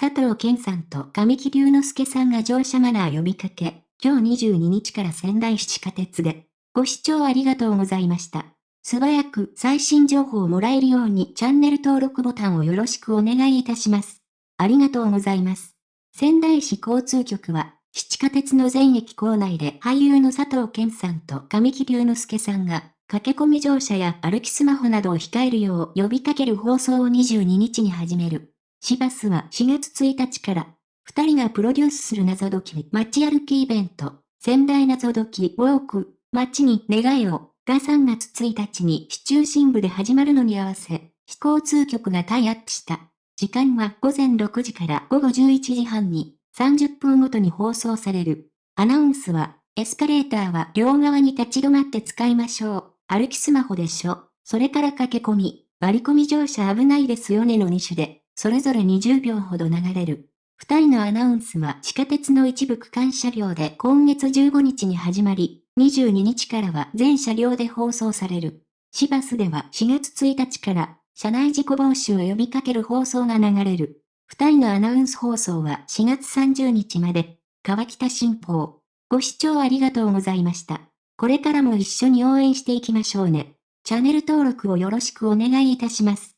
佐藤健さんと神木隆之介さんが乗車マナー呼びかけ、今日22日から仙台市地下鉄で、ご視聴ありがとうございました。素早く最新情報をもらえるようにチャンネル登録ボタンをよろしくお願いいたします。ありがとうございます。仙台市交通局は、地下鉄の全駅構内で俳優の佐藤健さんと神木隆之介さんが、駆け込み乗車や歩きスマホなどを控えるよう呼びかける放送を22日に始める。市バスは4月1日から、二人がプロデュースする謎解き街歩きイベント、仙台謎解きウォーク、街に願いを、が3月1日に市中心部で始まるのに合わせ、非交通局がタイアップした。時間は午前6時から午後11時半に30分ごとに放送される。アナウンスは、エスカレーターは両側に立ち止まって使いましょう。歩きスマホでしょ。それから駆け込み、割り込み乗車危ないですよねの2種で、それぞれ20秒ほど流れる。二人のアナウンスは地下鉄の一部区間車両で今月15日に始まり、22日からは全車両で放送される。市バスでは4月1日から車内事故防止を呼びかける放送が流れる。二人のアナウンス放送は4月30日まで、川北新報。ご視聴ありがとうございました。これからも一緒に応援していきましょうね。チャンネル登録をよろしくお願いいたします。